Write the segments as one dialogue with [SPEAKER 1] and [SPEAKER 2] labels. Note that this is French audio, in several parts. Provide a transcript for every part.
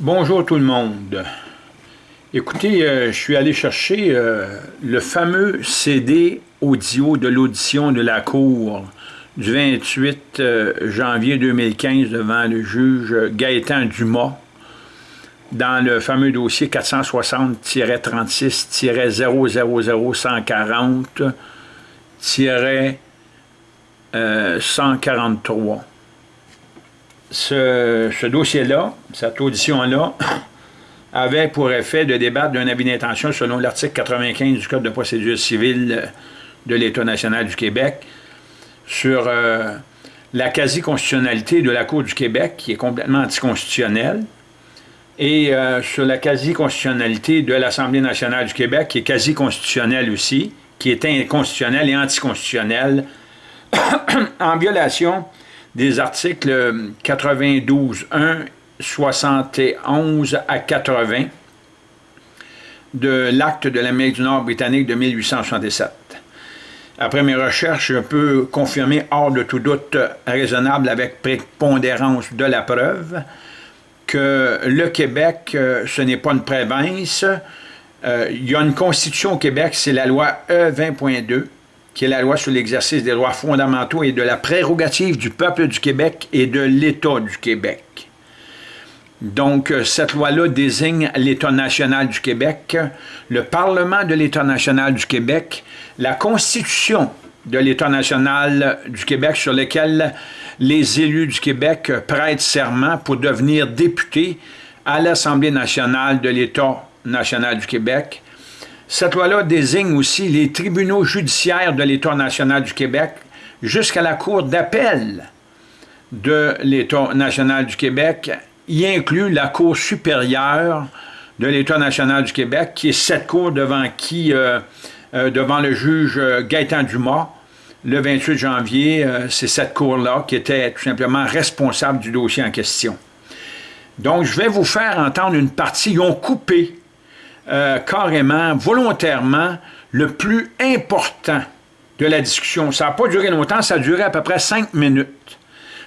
[SPEAKER 1] Bonjour tout le monde. Écoutez, euh, je suis allé chercher euh, le fameux CD audio de l'audition de la Cour du 28 euh, janvier 2015 devant le juge Gaëtan Dumas dans le fameux dossier 460-36-000-140-143 ce, dossier-là, cette audition-là, avait pour effet de débattre d'un avis d'intention selon l'article 95 du Code de procédure civile de l'État national du Québec sur euh, la quasi-constitutionnalité de la Cour du Québec, qui est complètement anticonstitutionnelle, et euh, sur la quasi-constitutionnalité de l'Assemblée nationale du Québec, qui est quasi-constitutionnelle aussi, qui est inconstitutionnelle et anticonstitutionnelle, en violation des articles 92.1, 71 à 80 de l'acte de l'Amérique du Nord britannique de 1867. Après mes recherches, je peux confirmer hors de tout doute raisonnable avec prépondérance de la preuve que le Québec, euh, ce n'est pas une province. Euh, il y a une constitution au Québec, c'est la loi E20.2, qui est la loi sur l'exercice des droits fondamentaux et de la prérogative du peuple du Québec et de l'État du Québec. Donc, euh, cette loi-là désigne l'État national du Québec, le Parlement de l'État national du Québec, la Constitution de l'État national du Québec sur lequel les élus du Québec prêtent serment pour devenir députés à l'Assemblée nationale de l'État national du Québec, cette loi-là désigne aussi les tribunaux judiciaires de l'État national du Québec jusqu'à la Cour d'appel de l'État national du Québec, y inclut la Cour supérieure de l'État national du Québec, qui est cette cour devant qui, euh, euh, devant le juge Gaëtan Dumas, le 28 janvier, euh, c'est cette cour-là qui était tout simplement responsable du dossier en question. Donc, je vais vous faire entendre une partie. Ils ont coupé euh, carrément, volontairement, le plus important de la discussion. Ça n'a pas duré longtemps, ça a duré à peu près cinq minutes,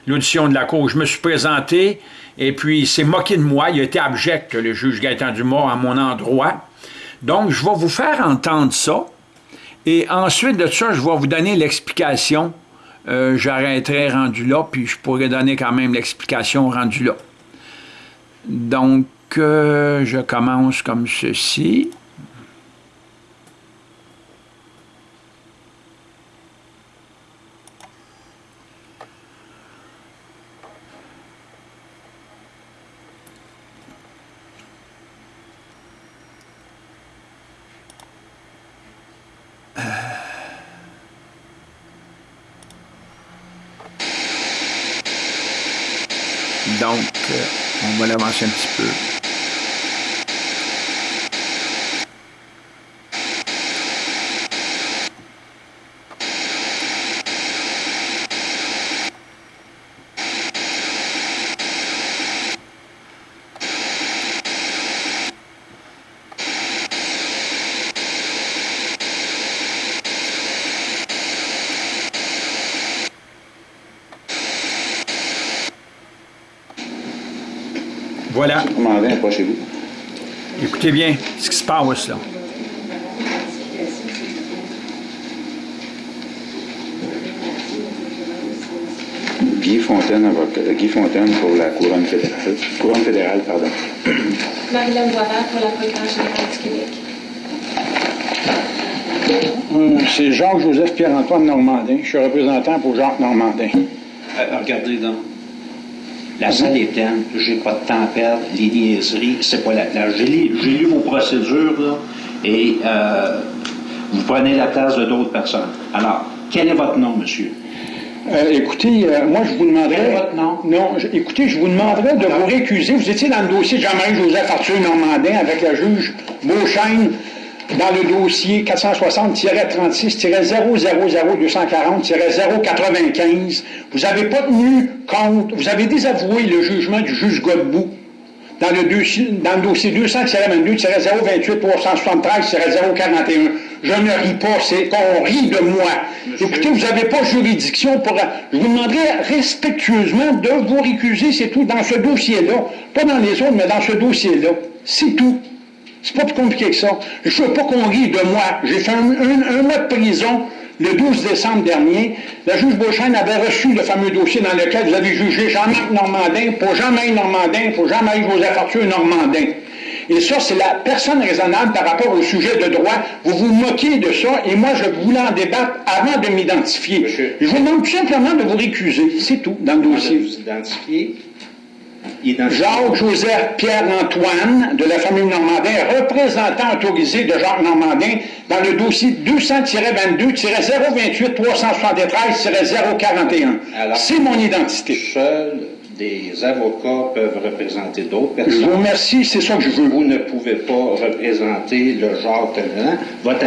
[SPEAKER 1] l'audition de la Cour. Je me suis présenté, et puis il s'est moqué de moi, il a été abject, le juge Gaëtan Dumas, à mon endroit. Donc, je vais vous faire entendre ça, et ensuite de ça, je vais vous donner l'explication. Euh, j'arrêterai rendu là, puis je pourrais donner quand même l'explication rendu là. Donc, que je commence comme ceci. Donc, euh, on va l'avancer un petit peu. Voilà. vous Écoutez bien ce qui se passe là.
[SPEAKER 2] Guy Fontaine, avocat, Guy Fontaine pour la couronne fédérale. Couronne fédérale, pardon.
[SPEAKER 3] Marie-Laure Boisvert pour la procureure générale du Québec.
[SPEAKER 4] Euh, c'est Jacques-Joseph Pierre-Antoine Normandin. Je suis représentant pour Jacques Normandin.
[SPEAKER 5] Euh, regardez donc. La salle est pleine, j'ai pas de temps à perdre, les niaiseries, c'est pas la place. J'ai lu vos procédures, là, et euh, vous prenez la place de d'autres personnes. Alors, quel est votre nom, monsieur?
[SPEAKER 4] Euh, écoutez, euh, moi, je vous demanderais...
[SPEAKER 5] Quel est votre nom?
[SPEAKER 4] Non, écoutez, je vous demanderais de vous récuser. Vous étiez dans le dossier de Jean-Marie-Joseph Arthur Normandin avec la juge Beauchesne dans le dossier 460-36-000-240-095, vous n'avez pas tenu compte, vous avez désavoué le jugement du juge Godbout dans le, dossier, dans le dossier 200-22-028-373-041. Je ne ris pas, c'est qu'on rit de moi. Écoutez, vous n'avez pas juridiction pour... Je vous demanderai respectueusement de vous récuser, c'est tout, dans ce dossier-là. Pas dans les autres, mais dans ce dossier-là. C'est tout. C'est pas plus compliqué que ça. Je veux pas qu'on rit de moi. J'ai fait un, un mois de prison le 12 décembre dernier, la juge Beauchesne avait reçu le fameux dossier dans lequel vous avez jugé Jean-Marc Normandin pour Jean-Marie Normandin, pour Jean-Marie Joseph Arthur Normandin. Et ça, c'est la personne raisonnable par rapport au sujet de droit. Vous vous moquez de ça, et moi, je voulais en débattre avant de m'identifier. Je vous demande tout simplement de vous récuser. C'est tout, dans le dossier. Vous identifier Jacques-Joseph Pierre-Antoine de la famille Normandin, représentant autorisé de Jacques Normandin dans le dossier 200-22-028-373-041. C'est mon identité.
[SPEAKER 5] Seuls des avocats peuvent représenter d'autres personnes.
[SPEAKER 4] Je vous remercie, c'est ça que je veux.
[SPEAKER 5] Vous ne pouvez pas représenter le Jacques Votre...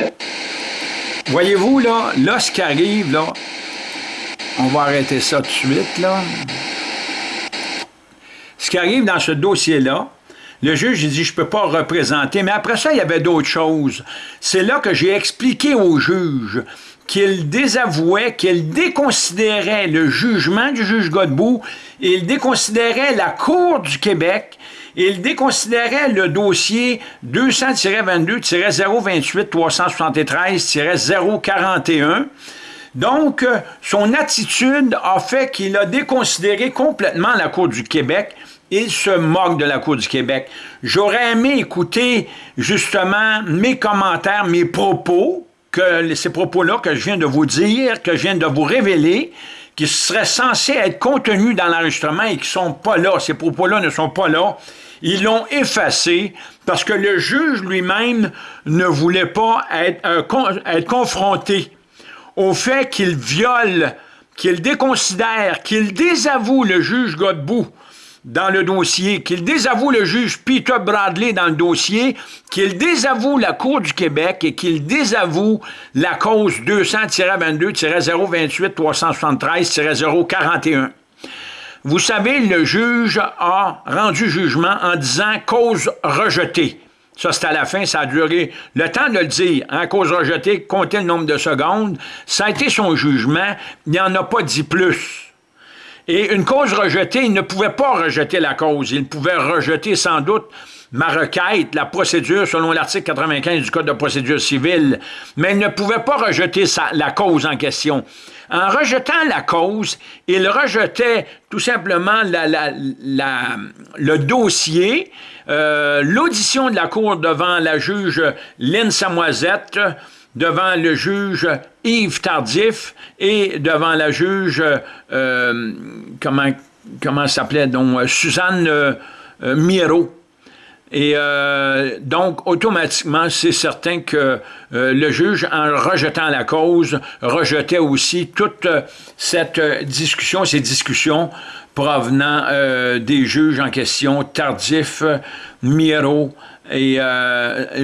[SPEAKER 1] Voyez-vous, là, là, ce qui arrive, là, on va arrêter ça tout de suite, là. Ce qui arrive dans ce dossier-là, le juge il dit, je ne peux pas représenter, mais après ça, il y avait d'autres choses. C'est là que j'ai expliqué au juge qu'il désavouait, qu'il déconsidérait le jugement du juge Godbout, il déconsidérait la Cour du Québec, il déconsidérait le dossier 200-22-028-373-041, donc, son attitude a fait qu'il a déconsidéré complètement la Cour du Québec il se moque de la Cour du Québec. J'aurais aimé écouter justement mes commentaires, mes propos, que ces propos-là que je viens de vous dire, que je viens de vous révéler, qui seraient censés être contenus dans l'enregistrement et qui ne sont pas là. Ces propos-là ne sont pas là. Ils l'ont effacé parce que le juge lui-même ne voulait pas être, euh, être confronté au fait qu'il viole, qu'il déconsidère, qu'il désavoue le juge Godbout dans le dossier, qu'il désavoue le juge Peter Bradley dans le dossier, qu'il désavoue la Cour du Québec et qu'il désavoue la cause 200-22-028-373-041. Vous savez, le juge a rendu jugement en disant cause rejetée. Ça, c'est à la fin, ça a duré le temps de le dire. En hein, cause rejetée, comptez le nombre de secondes. Ça a été son jugement. Il n'en a pas dit plus. Et une cause rejetée, il ne pouvait pas rejeter la cause. Il pouvait rejeter sans doute ma requête, la procédure selon l'article 95 du Code de procédure civile, mais il ne pouvait pas rejeter la cause en question. En rejetant la cause, il rejetait tout simplement le dossier, euh, l'audition de la Cour devant la juge Lynn Samoisette, devant le juge Yves Tardif et devant la juge, euh, comment, comment s'appelait, donc euh, Suzanne euh, Miro. Et donc, automatiquement, c'est certain que le juge, en rejetant la cause, rejetait aussi toute cette discussion, ces discussions provenant des juges en question, Tardif, Miro et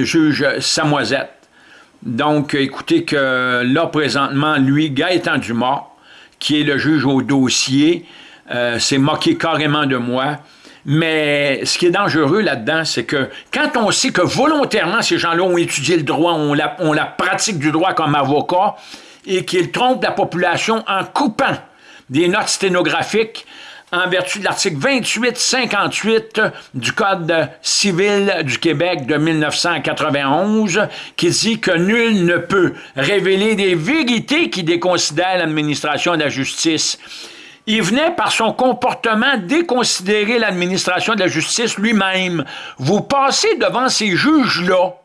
[SPEAKER 1] juge Samoisette. Donc, écoutez que là, présentement, lui, Gaëtan Dumas, qui est le juge au dossier, euh, s'est moqué carrément de moi. Mais ce qui est dangereux là-dedans, c'est que quand on sait que volontairement, ces gens-là ont étudié le droit, ont la, pratique du droit comme avocat, et qu'ils trompent la population en coupant des notes sténographiques en vertu de l'article 2858 du Code civil du Québec de 1991, qui dit que nul ne peut révéler des vérités qui déconsidèrent l'administration de la justice. Il venait par son comportement déconsidérer l'administration de la justice lui-même. Vous passez devant ces juges-là,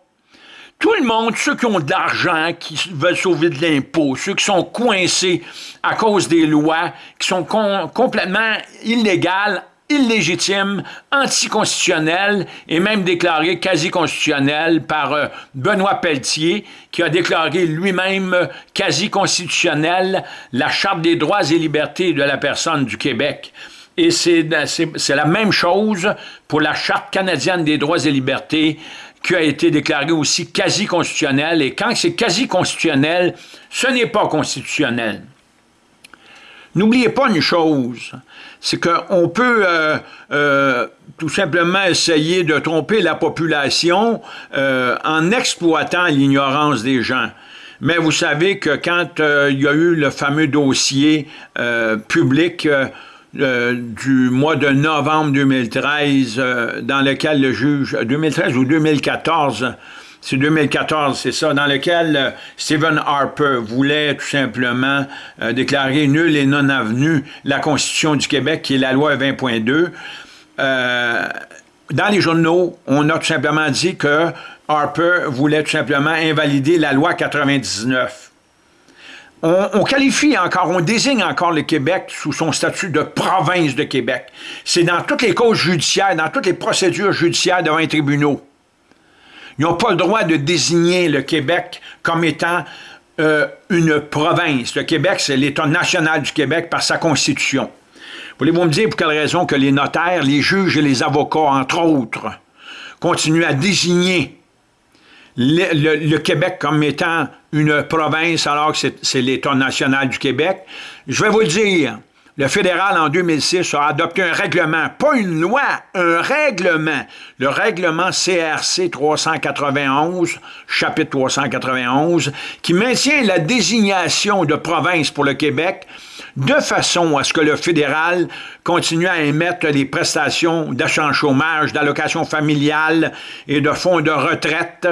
[SPEAKER 1] tout le monde, ceux qui ont de l'argent, qui veulent sauver de l'impôt, ceux qui sont coincés à cause des lois, qui sont complètement illégales, illégitimes, anticonstitutionnelles et même déclarées quasi-constitutionnelles par euh, Benoît Pelletier, qui a déclaré lui-même quasi-constitutionnelle la Charte des droits et libertés de la personne du Québec. Et c'est la même chose pour la Charte canadienne des droits et libertés qui a été déclaré aussi quasi-constitutionnel. Et quand c'est quasi-constitutionnel, ce n'est pas constitutionnel. N'oubliez pas une chose, c'est qu'on peut euh, euh, tout simplement essayer de tromper la population euh, en exploitant l'ignorance des gens. Mais vous savez que quand il y a eu le fameux dossier public du mois de novembre 2013, dans lequel le juge, 2013 ou 2014, c'est 2014, c'est ça, dans lequel euh, Stephen Harper voulait tout simplement euh, déclarer nul et non avenu la Constitution du Québec, qui est la loi 20.2. Euh, dans les journaux, on a tout simplement dit que Harper voulait tout simplement invalider la loi 99. On, on, qualifie encore, on désigne encore le Québec sous son statut de province de Québec. C'est dans toutes les causes judiciaires, dans toutes les procédures judiciaires devant les tribunaux. Ils n'ont pas le droit de désigner le Québec comme étant euh, une province. Le Québec, c'est l'État national du Québec par sa constitution. Voulez-vous me dire pour quelle raison que les notaires, les juges et les avocats, entre autres, continuent à désigner le, Québec comme étant une province alors que c'est l'État national du Québec? Je vais vous le dire, le fédéral, en 2006, a adopté un règlement, pas une loi, un règlement. Le règlement CRC 391, chapitre 391, qui maintient la désignation de province pour le Québec de façon à ce que le fédéral continue à émettre les prestations d'achat chômage, d'allocation familiale et de fonds de retraite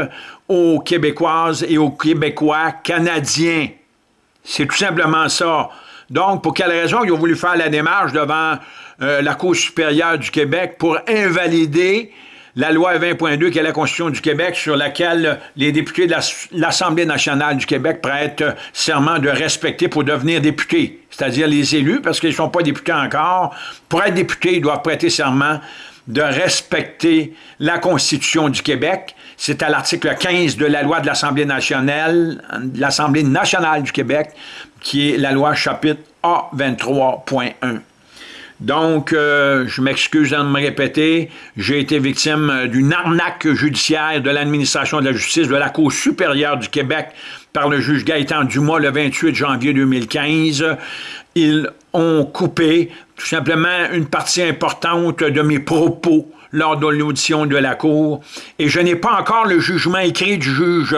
[SPEAKER 1] aux Québécoises et aux Québécois canadiens. C'est tout simplement ça. Donc, pour quelle raison ils ont voulu faire la démarche devant euh, la Cour supérieure du Québec pour invalider la loi 20.2, qui est la Constitution du Québec, sur laquelle les députés de l'Assemblée nationale du Québec prêtent serment de respecter pour devenir députés, c'est-à-dire les élus, parce qu'ils ne sont pas députés encore. Pour être députés, ils doivent prêter serment de respecter la Constitution du Québec. C'est à l'article 15 de la loi de l'Assemblée nationale, l'Assemblée nationale du Québec, qui est la loi chapitre A23.1. Donc, euh, je m'excuse de me répéter, j'ai été victime d'une arnaque judiciaire de l'administration de la justice de la Cour supérieure du Québec par le juge Gaëtan Dumas le 28 janvier 2015. Ils ont coupé tout simplement une partie importante de mes propos lors de l'audition de la Cour, et je n'ai pas encore le jugement écrit du juge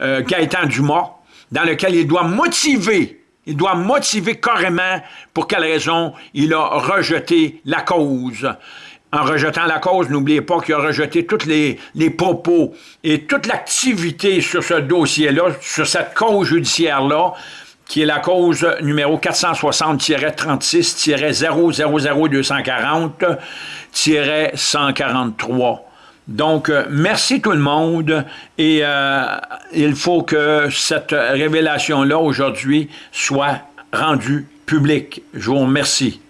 [SPEAKER 1] euh, Gaëtan Dumas, dans lequel il doit motiver il doit motiver carrément pour quelle raison il a rejeté la cause. En rejetant la cause, n'oubliez pas qu'il a rejeté tous les, propos et toute l'activité sur ce dossier-là, sur cette cause judiciaire-là, qui est la cause numéro 460-36-000240-143. Donc, euh, merci tout le monde et euh, il faut que cette révélation-là aujourd'hui soit rendue publique. Je vous remercie.